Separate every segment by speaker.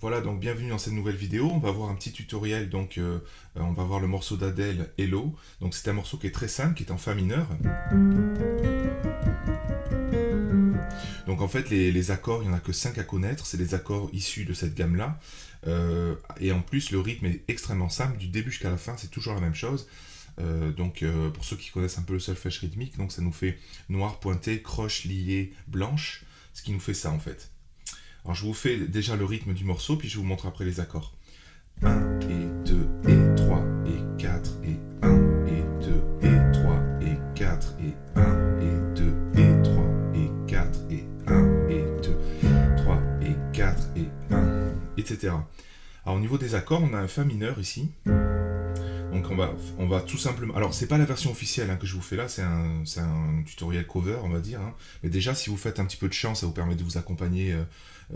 Speaker 1: Voilà, donc bienvenue dans cette nouvelle vidéo. On va voir un petit tutoriel, donc euh, euh, on va voir le morceau d'Adèle, Hello. Donc c'est un morceau qui est très simple, qui est en Fa mineur. Donc en fait, les, accords, il n'y en a que 5 à connaître, c'est les accords issus de cette gamme-là. Euh, et en plus, le rythme est extrêmement simple, du début jusqu'à la fin, c'est toujours la même chose. donc pour ceux qui connaissent un peu le solfège rythmique, donc ça nous fait noir pointé, croche lié, blanche, ce qui nous fait ça en fait. Alors je vous fais déjà le rythme du morceau, puis je vous montre après les accords. 1 et 2 et 3 et 4 et 1 et 2 et 3 et 4 et 1 et 2 et 3 et 4 et 1 et 2, 3 et 4 et 1, etc. Alors au niveau des accords, on a un Fa mineur ici. Donc on va, on va tout simplement... Alors c'est pas la version officielle hein, que je vous fais là, c'est un, tutoriel cover on va dire. Hein. Mais déjà si vous faites un petit peu de chant, ça vous permet de vous accompagner euh,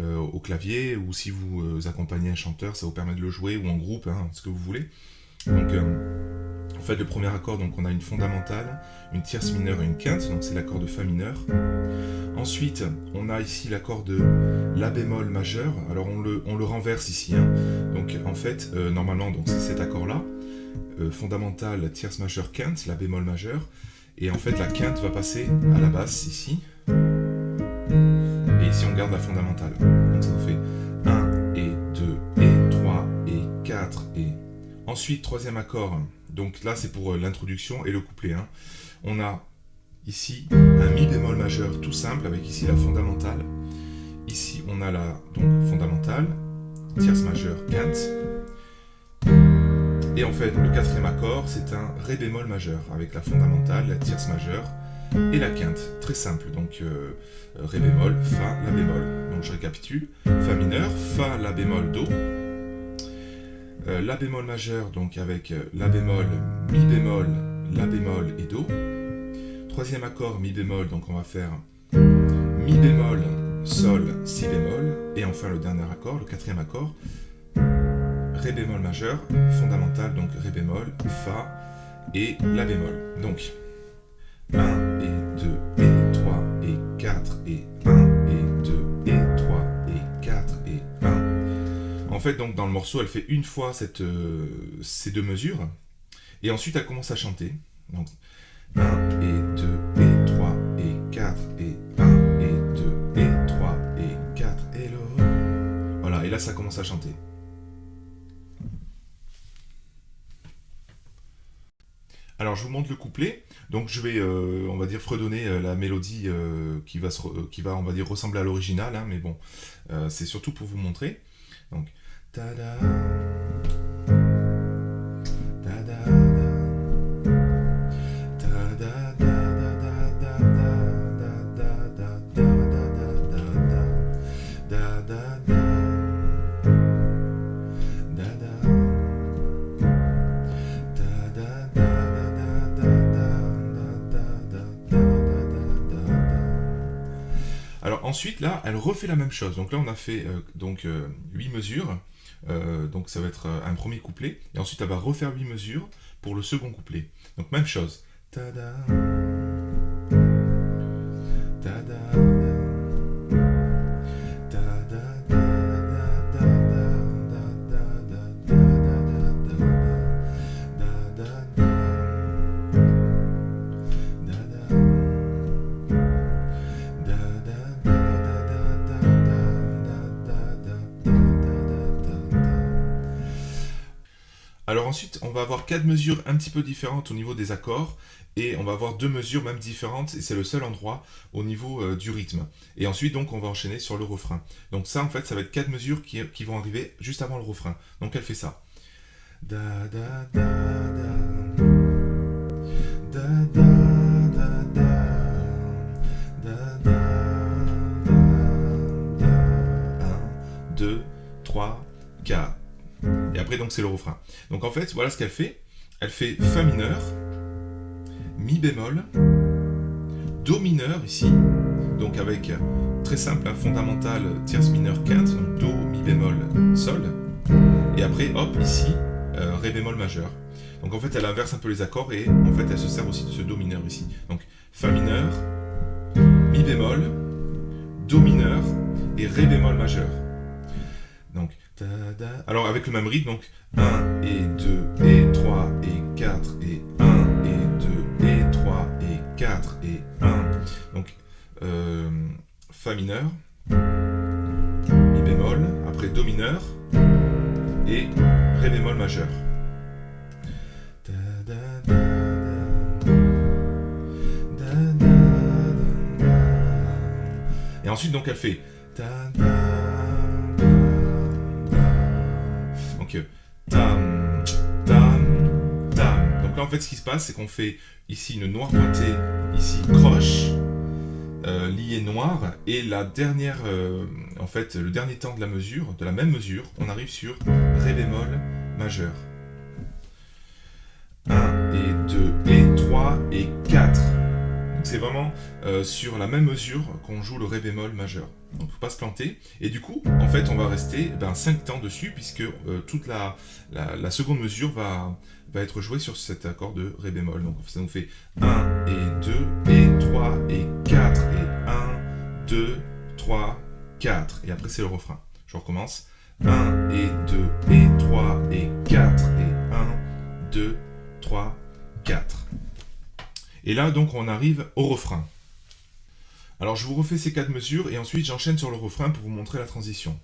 Speaker 1: euh, au clavier, ou si vous euh, accompagnez un chanteur, ça vous permet de le jouer, ou en groupe, hein, ce que vous voulez. Donc, en fait, le premier accord, donc on a une fondamentale, une tierce mineure et une quinte, donc c'est l'accord de Fa mineur. Ensuite, on a ici l'accord de La bémol majeur, alors on le, renverse ici. Donc en fait, normalement, c'est cet accord-là, fondamentale, tierce majeure, quinte, La bémol majeur, et en fait la quinte va passer à la basse ici, si on garde la fondamentale. Donc ça nous fait 1 et 2 et 3 et 4 et... Ensuite, troisième accord, donc là c'est pour euh, l'introduction et le couplet. Hein. On a ici un Mi bémol majeur tout simple avec ici la fondamentale. Ici on a la donc, fondamentale, tierce majeure, quinte. Et en fait, le quatrième accord, c'est un Ré bémol majeur, avec la fondamentale, la tierce majeure, et la quinte. Très simple, donc euh, Ré bémol, Fa, La bémol. Donc je récapitule, Fa mineur, Fa, La bémol, Do. Euh, la bémol majeur, donc avec euh, La bémol, Mi bémol, La bémol et Do. Troisième accord, Mi bémol, donc on va faire Mi bémol, Sol, Si bémol. Et enfin le dernier accord, le quatrième accord, Bémol majeur, fondamental, donc Ré bémol, Fa et La bémol. Donc, 1 et 2 et 3 et 4 et 1 et 2 et 3 et 4 et 1. En fait, donc dans le morceau, elle fait une fois cette, euh, ces deux mesures, et ensuite elle commence à chanter. Donc 1 et 2 et 3 et 4 et 1 et 2 et 3 et 4 et le... Voilà, et là ça commence à chanter. Je vous montre le couplet. Donc je vais, euh, on va dire, fredonner euh, la mélodie euh, qui, va qui va, on va dire, ressembler à l'original, hein, mais bon, c'est surtout pour vous montrer. Donc, tada, ensuite, là, elle refait la même chose. Donc là, on a fait euh, donc 8 euh, mesures. Euh, donc ça va être un premier couplet. Et ensuite, elle va refaire 8 mesures pour le second couplet. Donc même chose. Tada. Alors ensuite, on va avoir quatre mesures un petit peu différentes au niveau des accords, et on va avoir deux mesures même différentes, et c'est le seul endroit au niveau euh, du rythme. Et ensuite, donc, on va enchaîner sur le refrain. Donc ça, en fait, ça va être quatre mesures qui, vont arriver juste avant le refrain. Donc elle fait ça. Da, da, da, da, da, Et après, donc, c'est le refrain. Donc, en fait, voilà ce qu'elle fait. Elle fait Fa mineur, Mi bémol, Do mineur, ici, donc avec, très simple, un fondamental, tierce mineure, quinte, donc Do, Mi bémol, Sol. Et après, hop, ici, euh, Ré bémol majeur. Donc, en fait, elle inverse un peu les accords et, en fait, elle se sert aussi de ce Do mineur ici. Donc, Fa mineur, Mi bémol, Do mineur et Ré bémol majeur. Alors, avec le même rythme, donc 1 et 2 et 3 et 4 et 1 et 2 et 3 et 4 et 1. Donc, euh, Fa mineur, Mi bémol, après Do mineur et Ré bémol majeur. Et ensuite, donc, elle fait Donc là, en fait, ce qui se passe, c'est qu'on fait ici une noire pointée, ici croche, euh, liée noire, et la dernière, euh, en fait, le dernier temps de la mesure, de la même mesure, on arrive sur Ré bémol majeur. 1 et 2 et 3 et 4. C'est vraiment euh, sur la même mesure qu'on joue le Ré bémol majeur. Donc faut pas se planter. Et du coup, en fait, on va rester ben, 5 temps dessus, puisque euh, toute la seconde mesure va, va être jouée sur cet accord de Ré bémol. Donc ça nous fait 1 et 2 et 3 et 4 et 1, 2, 3, 4. Et après c'est le refrain. Je recommence. 1 et 2 et 3 et 4 et 1, 2, 3, 4. Et là, donc, on arrive au refrain. Alors, je vous refais ces quatre mesures et ensuite, j'enchaîne sur le refrain pour vous montrer la transition.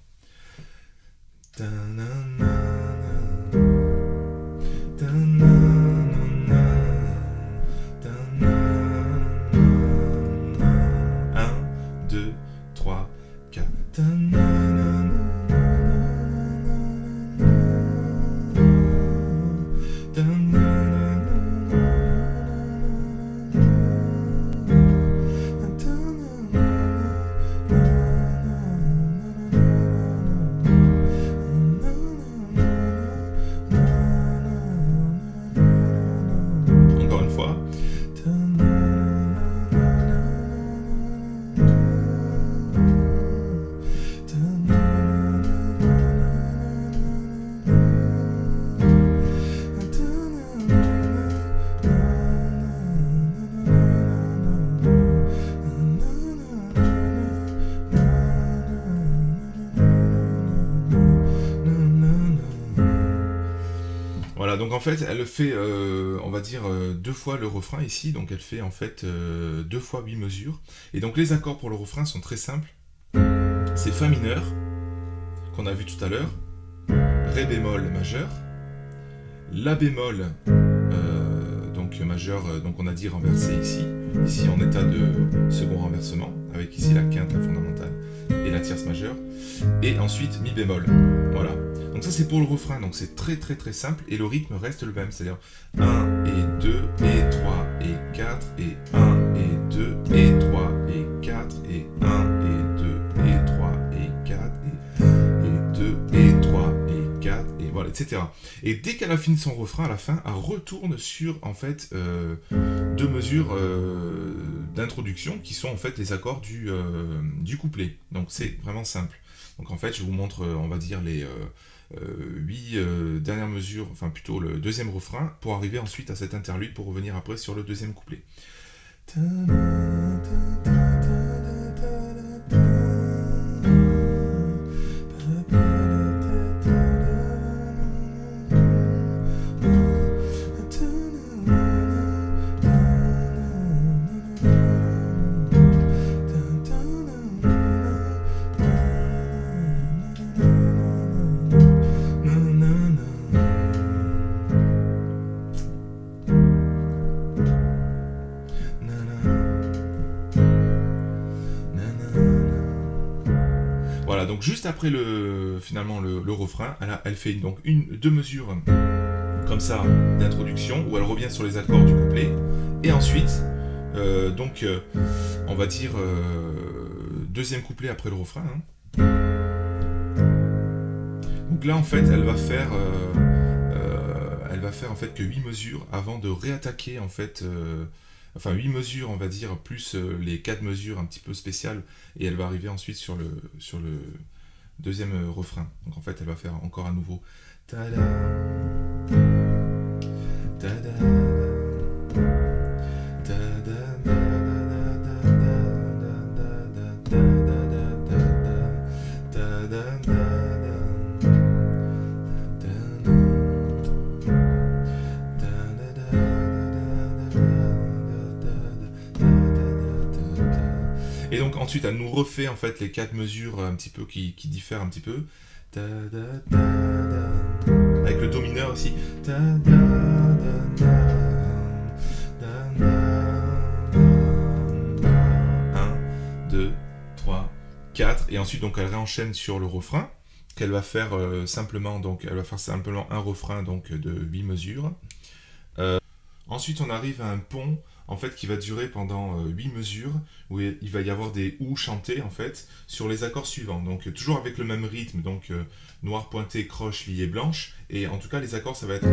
Speaker 1: Voilà, donc en fait, elle fait, euh, on va dire, euh, deux fois le refrain ici, donc elle fait en fait euh, deux fois huit mesures. Et donc les accords pour le refrain sont très simples. C'est Fa mineur, qu'on a vu tout à l'heure, Ré bémol majeur, La bémol, donc majeur, donc on a dit renversé ici, ici en état de second renversement, avec ici la quinte, la fondamentale, et la tierce majeure, et ensuite Mi bémol, voilà. Donc ça c'est pour le refrain, donc c'est très très très simple, et le rythme reste le même, c'est-à-dire 1 et 2 et 3 et 4 et 1 et 2 et 3 et 4 et 1 et 2 et 3 et 4 et, et 2 et 3 et 4 et voilà, etc. Et dès qu'elle a fini son refrain, à la fin, elle retourne sur en fait euh, deux mesures euh, d'introduction qui sont en fait les accords du, euh, du couplet. Donc c'est vraiment simple. Donc en fait, je vous montre, euh, on va dire, les euh, euh, huit dernières mesures, enfin plutôt le deuxième refrain, pour arriver ensuite à cet interlude pour revenir après sur le deuxième couplet. Juste après le finalement le, refrain, elle, fait donc deux mesures comme ça d'introduction où elle revient sur les accords du couplet et ensuite euh, donc euh, on va dire euh, deuxième couplet après le refrain. hein. Donc là en fait elle va faire elle va faire en fait que 8 mesures avant de réattaquer en fait enfin 8 mesures on va dire plus euh, les 4 mesures un petit peu spéciales et elle va arriver ensuite sur le sur le deuxième euh, refrain. Donc en fait elle va faire encore à nouveau ensuite, elle nous refait en fait les quatre mesures un petit peu qui, diffèrent un petit peu. Avec le do mineur aussi. 2, 3, 4. Et ensuite, donc, elle réenchaîne sur le refrain, qu'elle va faire euh, simplement, donc, elle va faire simplement un refrain donc, de 8 mesures. Euh, ensuite, on arrive à un pont, en fait, qui va durer pendant 8 euh, mesures, où il va y avoir des ou chantés, en fait, sur les accords suivants. Donc, toujours avec le même rythme, donc, noir pointé, croche, lié, blanche. Et en tout cas, les accords, ça va être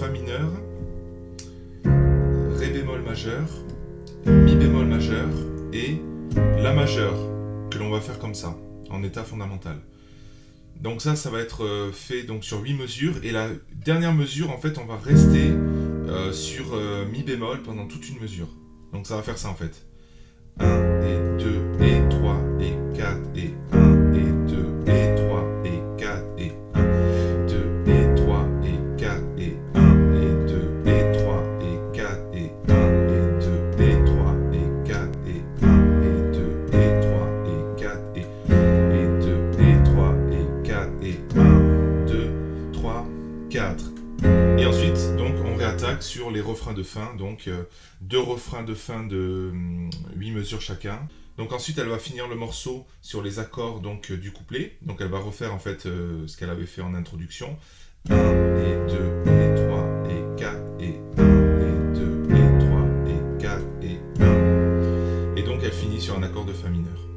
Speaker 1: Fa mineur, Ré bémol majeur, Mi bémol majeur et la majeure, que l'on va faire comme ça, en état fondamental. Donc ça, ça va être euh, fait donc sur 8 mesures. Et la dernière mesure, en fait, on va rester euh, sur euh, Mi bémol pendant toute une mesure. Donc ça va faire ça en fait. 1 et 2 et 3 et 4 et de fin, donc euh, deux refrains de fin de 8 hum, mesures chacun. Donc ensuite, elle va finir le morceau sur les accords donc, euh, du couplet. Donc elle va refaire en fait euh, ce qu'elle avait fait en introduction. 1 et 2 et 3 et 4 et 1 et 2 et 3 et 4 et 1. Et donc elle finit sur un accord de Fa mineur.